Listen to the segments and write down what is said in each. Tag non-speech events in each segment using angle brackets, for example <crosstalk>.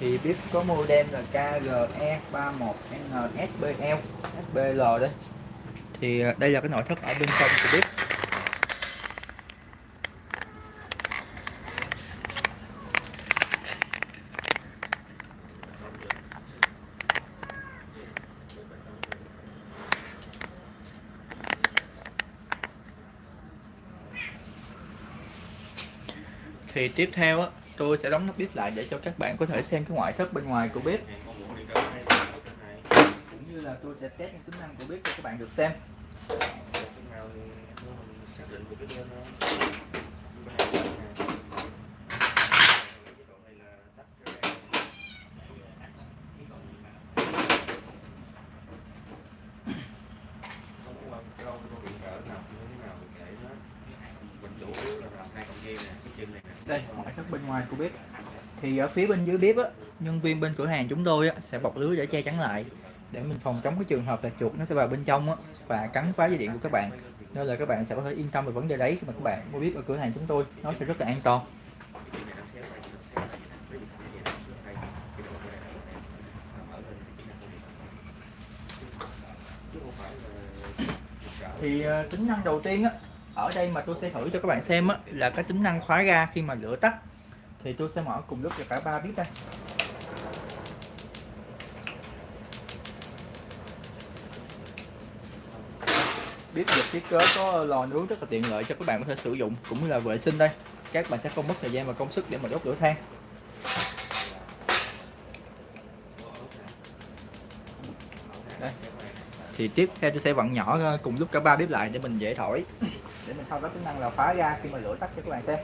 thì bếp có model là KGE31NSBL SBL đây thì à, đây là cái nội thất ở bên trong của bếp thì tiếp theo á tôi sẽ đóng nắp bếp lại để cho các bạn có thể xem cái ngoại thất bên ngoài của bếp. Cũng như là tôi sẽ test những tính năng của bếp cho các bạn được xem. Đây ngoại thất bên ngoài của bếp. Thì ở phía bên dưới bếp á nhân viên bên cửa hàng chúng tôi á, sẽ bọc lưới để che chắn lại. Để mình phòng chống cái trường hợp là chuột nó sẽ vào bên trong á, và cắn phá dây điện của các bạn. Nên là các bạn sẽ có thể yên tâm về vấn đề đấy khi mà các bạn mua bếp ở cửa hàng chúng tôi. Nó sẽ rất là an toàn. Thì ờ, tính năng đầu tiên á ở đây mà tôi sẽ thử cho các bạn xem á, là cái tính năng khóa ga khi mà lửa tắt. Thì tôi sẽ mở cùng lúc cho cả ba bếp đây. Bếp được thiết kế có lò nướng rất là tiện lợi cho các bạn có thể sử dụng cũng như là vệ sinh đây. Các bạn sẽ không mất thời gian và công sức để mà đốt lửa than. Đây. Thì tiếp theo tôi sẽ vặn nhỏ cùng lúc cả ba bếp lại để mình dễ thổi để mình thao tác tính năng là phá ra khi mà lửa tắt cho các bạn xem.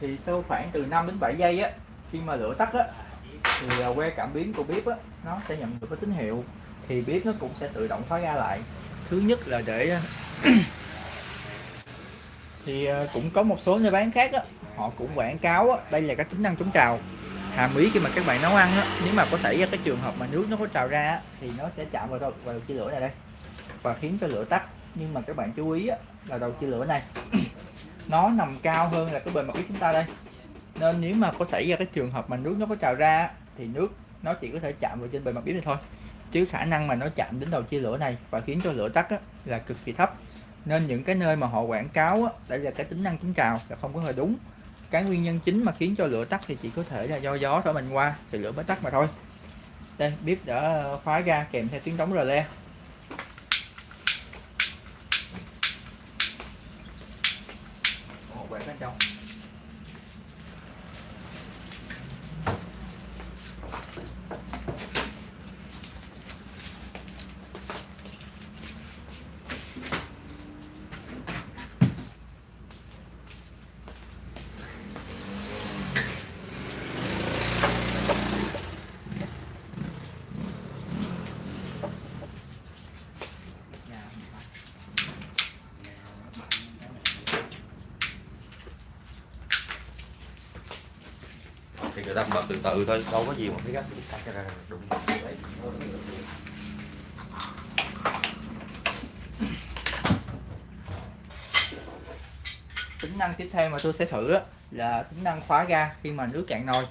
Thì sau khoảng từ 5 đến 7 giây á, khi mà lửa tắt á, thì à, que cảm biến của bếp á, nó sẽ nhận được cái tín hiệu, thì bếp nó cũng sẽ tự động khóa ra lại. Thứ nhất là để thì ờ, cũng có một số nơi bán khác á họ cũng quảng cáo á, đây là các tính năng chống trào. Hàm ý khi mà các bạn nấu ăn á nếu mà có xảy ra cái trường hợp mà nước nó có trào ra á, thì nó sẽ chạm vào đầu, vào đầu chia lửa này đây và khiến cho lửa tắt. Nhưng mà các bạn chú ý á, là đầu chia lửa này <clears throat> nó nằm cao hơn là cái bề mặt bếp chúng ta đây. Nên nếu mà có xảy ra cái trường hợp mà nước nó có trào ra thì nước nó chỉ có thể chạm vào trên bề mặt bếp này thôi. Chứ khả năng mà nó chạm đến đầu chia lửa này và khiến cho lửa tắt á, là cực kỳ thấp nên những cái nơi mà họ quảng cáo á, đây là cái tính năng chống trào là không có hề đúng. Cái nguyên nhân chính mà khiến cho lửa tắt thì chỉ có thể là do gió thổi mình qua thì lửa mới tắt mà thôi. Đây bếp đã khóa ra kèm theo tiếng đóng rờ le quẹt bên trong thì bật từ từ thôi, đâu có gì mà phải gấp đụng tính năng tiếp theo mà tôi sẽ thử là tính năng khóa ga khi mà nước cạn nồi.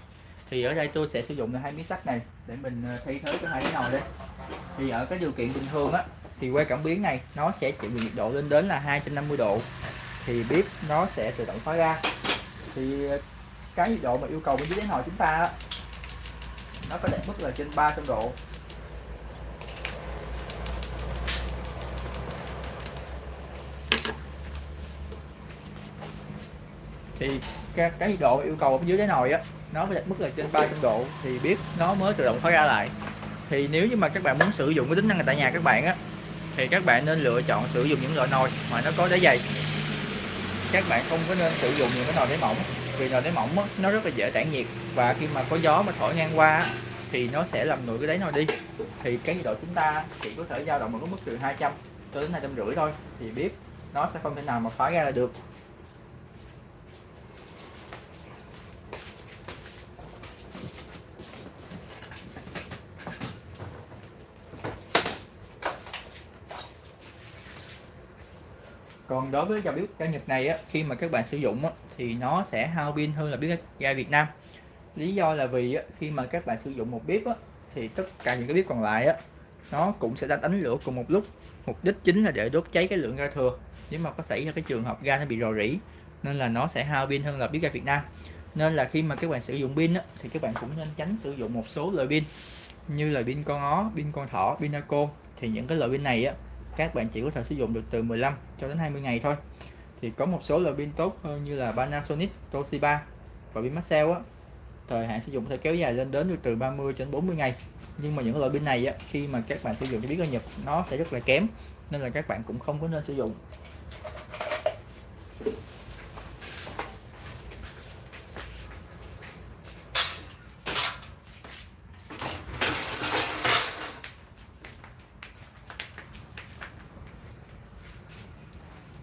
Thì ở đây tôi sẽ sử dụng là hai miếng sắt này để mình ờ, thay thế cho hai cái nồi đây. Thì ở cái điều kiện bình thường á, thì que cảm biến này, nó sẽ chịu nhiệt độ lên đến là 250 độ. Thì bếp nó sẽ tự động khóa ga. Thì ờ, cái nhiệt độ mà yêu cầu bên dưới đáy nồi chúng ta nó phải đạt mức là trên 300 độ. Thì cái, cái nhiệt độ yêu cầu ở dưới đáy nồi á nó phải đạt mức là trên 300 độ thì biết nó mới tự động khóa ra lại. Thì nếu như mà các bạn muốn sử dụng cái tính năng này tại nhà các bạn á thì các bạn nên lựa chọn sử dụng những loại nồi mà nó có đáy dày. Các bạn không có nên sử dụng những cái nồi đáy mỏng vì nồi đáy mỏng đó, nó rất là dễ tản nhiệt. Và khi mà có gió mà thổi ngang qua thì nó sẽ làm nguội cái đáy nồi đi. Thì cái nhiệt độ chúng ta chỉ có thể dao động ở cái mức từ 200 cho đến hai trăm rưỡi thôi. Thì bếp nó sẽ không thể nào mà phá ra là được. Còn đối với dòng bếp ga Nhật này á, khi mà các bạn sử dụng á, thì nó sẽ hao pin hơn là bếp ga Việt Nam. Lý do là vì á, khi mà các bạn sử dụng một bếp á, thì tất cả những cái bếp còn lại á, nó cũng sẽ đánh đánh lửa cùng một lúc. Mục đích chính là để đốt cháy cái lượng ga thừa. Nếu mà có xảy ra cái trường hợp ga nó bị rò rỉ nên là nó sẽ hao pin hơn là bếp ga Việt Nam. Nên là khi mà các bạn sử dụng pin á, thì các bạn cũng nên tránh sử dụng một số loại pin như là pin con ó, pin con thỏ, pin Naco. Thì những cái loại pin này á các bạn chỉ có thể sử dụng được từ 15 cho đến 20 ngày thôi. Thì có một số loại pin tốt hơn như là Panasonic, Toshiba và pin Maxell á. Thời hạn sử dụng có thể kéo dài lên đến được từ 30 đến 40 ngày. Nhưng mà những loại pin này á, khi mà các bạn sử dụng cho biết ở Nhật nó sẽ rất là kém nên là các bạn cũng không có nên sử dụng.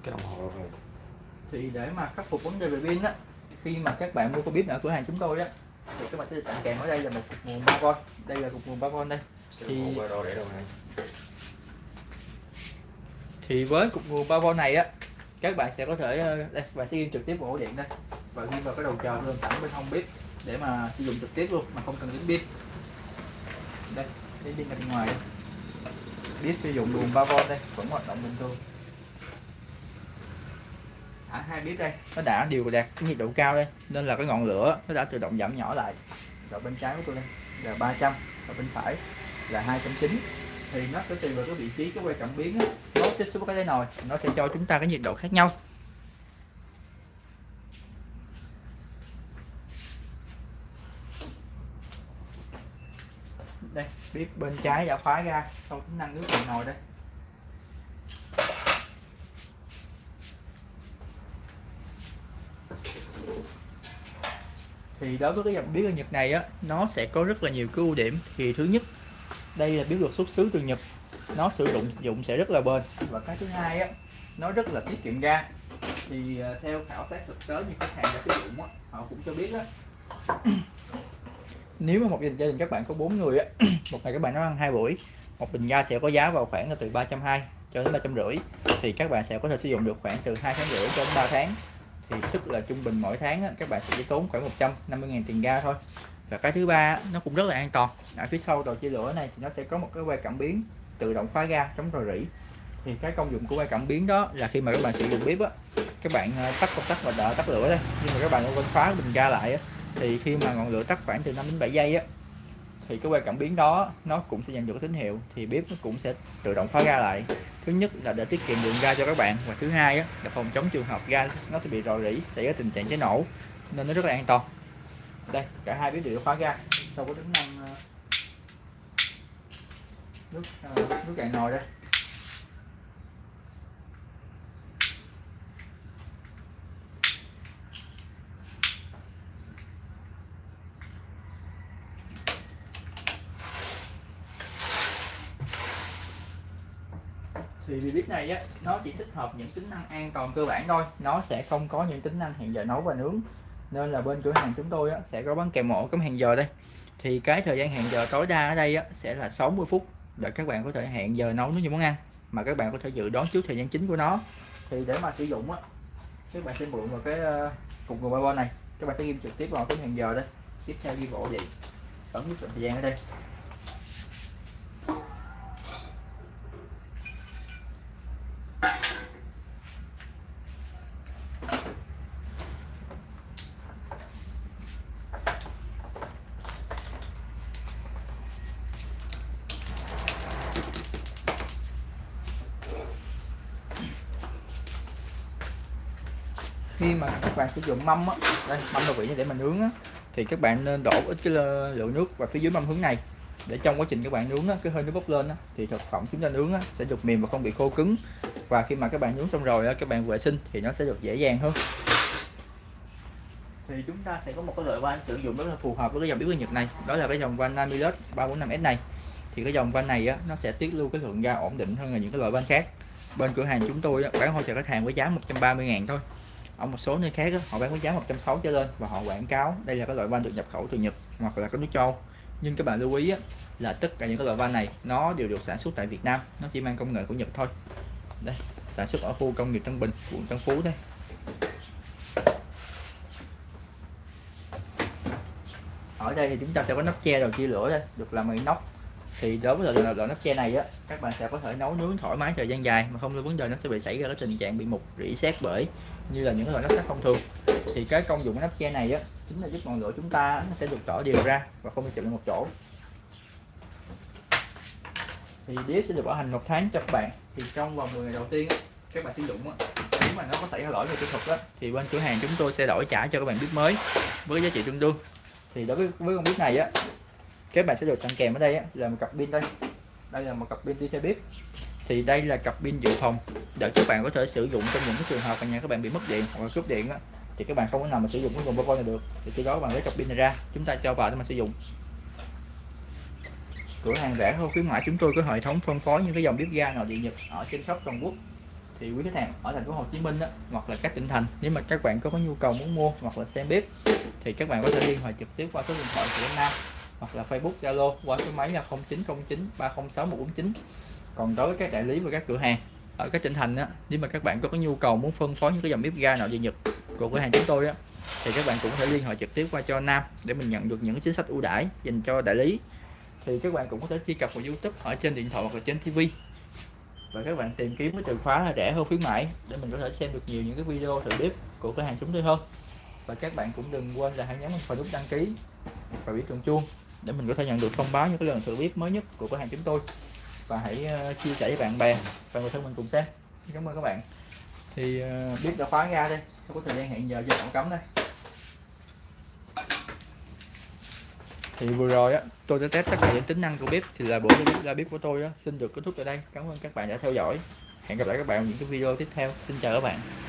Cái đồng hồ rồi thì để mà khắc phục vấn đề về pin á khi mà các bạn mua cái bếp ở cửa hàng chúng tôi á thì các bạn sẽ tặng kèm ở đây là một cục nguồn 3V đây là cục nguồn 3V đây. Thì- thì với cục nguồn 3V này á các bạn sẽ có thể ờ, đây bạn sẽ ghi trực tiếp vào ổ điện đây. Và ghi vào cái đầu chờ luôn sẵn bên hông bếp để mà sử dụng trực tiếp luôn mà không cần đến pin. Đây cái pin bên ngoài đây. Bếp sử dụng nguồn 3V đây vẫn hoạt động bình thường ở hai bếp đây. Nó đã đều đạt cái nhiệt độ cao đây, nên là cái ngọn lửa nó đã tự động giảm nhỏ lại. Rồi bên trái của tôi đây là 300 và bên phải là 290 thì nó sẽ tùy vào cái vị trí, cái quay cảm biến nó tiếp xúc với cái nồi, nó sẽ cho chúng ta cái nhiệt độ khác nhau. Đây, bếp bên trái đã khóa ra sau tính năng nước nồi đây. Thì đối với cái dòng bếp ở Nhật này á, nó sẽ có rất là nhiều cái ưu điểm. Thì thứ nhất, đây là bếp được xuất xứ từ Nhật. Nó sử dụng dụng sẽ rất là bền. Và cái thứ hai á, nó rất là tiết kiệm ga. Thì à, theo khảo sát thực tế như khách hàng đã sử dụng á, họ cũng cho biết á. <clears throat> Nếu mà một gia đình các bạn có bốn người á, <clears throat> một ngày các bạn nó ăn hai buổi, một bình ga sẽ có giá vào khoảng là từ 320 cho đến 350 thì các bạn sẽ có thể sử dụng được khoảng từ 2 tháng rưỡi cho đến 3 tháng thì tức là trung bình mỗi tháng á, các bạn sẽ chỉ tốn khoảng 150.000 tiền ga thôi. Và cái thứ ba nó cũng rất là an toàn. Ở phía sau đầu chia lửa này thì nó sẽ có một cái que cảm biến tự động khóa ga chống rò rỉ. Thì cái công dụng của que cảm biến đó là khi mà các bạn sử dụng bếp á các bạn ờ, tắt công tắc và đỡ tắt lửa đây nhưng mà các bạn quên khóa bình ga lại á thì khi mà ngọn lửa tắt khoảng từ 5 đến 7 giây á thì cái que cảm biến đó nó cũng sẽ nhận được tín hiệu. Thì bếp nó cũng sẽ tự động khóa ga lại thứ nhất là để tiết kiệm lượng ga cho các bạn và thứ hai á, là phòng chống trường hợp ga nó sẽ bị rò rỉ xảy ra tình trạng cháy nổ nên nó rất là an toàn. Đây cả hai bếp đều khóa ga. Sau có tính năng nước ờ, nước cạn nồi đây. Thì vì bếp này á nó chỉ thích hợp những tính năng an toàn cơ bản thôi. Nó sẽ không có những tính năng hẹn giờ nấu và nướng. Nên là bên cửa hàng chúng tôi á, sẽ có bán kèm mổ cắm hẹn giờ đây. Thì cái thời gian hẹn giờ tối đa ở đây á, sẽ là 60 phút. Để các bạn có thể hẹn giờ nấu những món ăn. Mà các bạn có thể dự đoán trước thời gian chính của nó. Thì để mà sử dụng á các bạn sẽ mượn vào cái cục nguồn bao này. Các bạn sẽ ghi trực tiếp vào cái hẹn giờ đây. Tiếp theo ghi bộ vậy. Ấn thời gian ở đây. Khi mà các bạn sử dụng mâm á đây mâm đồ vị để mà nướng á thì các bạn nên đổ ít cái lượng nước vào phía dưới mâm hướng này để trong quá trình các bạn nướng á, cái hơi nước bốc lên á, thì thực phẩm chúng ta nướng á, sẽ được mềm và không bị khô cứng. Và khi mà các bạn nướng xong rồi á, các bạn vệ sinh thì nó sẽ được dễ dàng hơn. Thì chúng ta sẽ có một cái loại van sử dụng rất là phù hợp với cái dòng bếp ga Nhật này đó là cái dòng van Namilus 345S này. Thì cái dòng van này á, nó sẽ tiết lưu cái lượng ga ổn định hơn là những cái loại van khác. Bên cửa hàng chúng tôi á, bán hỗ trợ khách hàng với giá 130 ngàn thôi ở một số nơi khác đó, họ bán với giá 160 trở lên và họ quảng cáo đây là cái loại van được nhập khẩu từ Nhật hoặc là cái nước châu. Nhưng các bạn lưu ý á, là tất cả những cái loại van này nó đều được sản xuất tại Việt Nam nó chỉ mang công nghệ của Nhật thôi. Đây sản xuất ở khu công nghiệp Tân Bình quận Tân Phú đây. Ở đây thì chúng ta sẽ có nắp che đầu chia lửa đây được làm bằng nóc thì đối với loại, loại nắp che này á các bạn sẽ có thể nấu nướng thoải mái thời gian dài mà không có vấn đề nó sẽ bị xảy ra cái tình trạng bị mục rỉ sét bởi như là những loại nắp sắt thông thường. Thì cái công dụng của nắp che này á chính là giúp ngọn lửa chúng ta nó sẽ được tỏ đều ra và không bị chụm một chỗ. Thì bếp sẽ được bảo hành một tháng cho các bạn. Thì trong vòng 10 ngày đầu tiên á, các bạn sử dụng á, nếu mà nó có xảy ra lỗi về kỹ thuật đó, thì bên cửa hàng chúng tôi sẽ đổi trả cho các bạn bếp mới với giá trị tương đương. Thì đối với với con bếp này á các bạn sẽ được tặng kèm ở đây á, là một cặp pin đây. Đây là một cặp pin đi xe bếp thì đây là cặp pin dự phòng để các bạn có thể sử dụng trong những cái trường hợp mà nhà các bạn bị mất điện hoặc là cúp điện á, thì các bạn không có nào mà sử dụng cái nguồn power này được. Thì khi đó các bạn lấy cặp pin này ra chúng ta cho vào để mà sử dụng. Cửa hàng rẻ hơn khuyến mãi chúng tôi có hệ thống phân phối những cái dòng bếp ga nội địa nhật ở trên shop toàn quốc. Thì quý khách hàng ở thành phố Hồ Chí Minh đó, hoặc là các tỉnh thành nếu mà các bạn có, có nhu cầu muốn mua hoặc là xem bếp thì các bạn có thể liên hệ trực tiếp qua số điện thoại của Nam hoặc là Facebook Zalo qua số máy là 0909 306 149 còn đối với các đại lý và các cửa hàng ở các tỉnh thành á nếu mà các bạn có, có nhu cầu muốn phân phối những cái dòng bếp ga nội địa nhật của cửa hàng chúng tôi á thì các bạn cũng có thể liên hệ trực tiếp qua cho Nam để mình nhận được những chính sách ưu đãi dành cho đại lý. Thì các bạn cũng có thể truy cập vào YouTube ở trên điện thoại hoặc là trên TV và các bạn tìm kiếm cái từ khóa là rẻ hơn khuyến mãi để mình có thể xem được nhiều những cái video thử bếp của cửa hàng chúng tôi hơn. Và các bạn cũng đừng quên là hãy nhấn vào nút đăng ký và biểu tượng chuông để mình có thể nhận được thông báo những cái lần thử bếp mới nhất của cửa hàng chúng tôi. Và hãy ờ, chia sẻ với bạn bè và người thân mình cùng xem. Cảm ơn các bạn. Thì ờ, bếp đã khóa ra đây không có thời gian hẹn giờ giờ không cấm đây. Thì vừa rồi á, tôi đã test tất cả những tính năng của bếp. Thì là bộ bếp, ra bếp của tôi á, xin được kết thúc tại đây. Cảm ơn các bạn đã theo dõi. Hẹn gặp lại các bạn ở những cái video tiếp theo. Xin chào các bạn.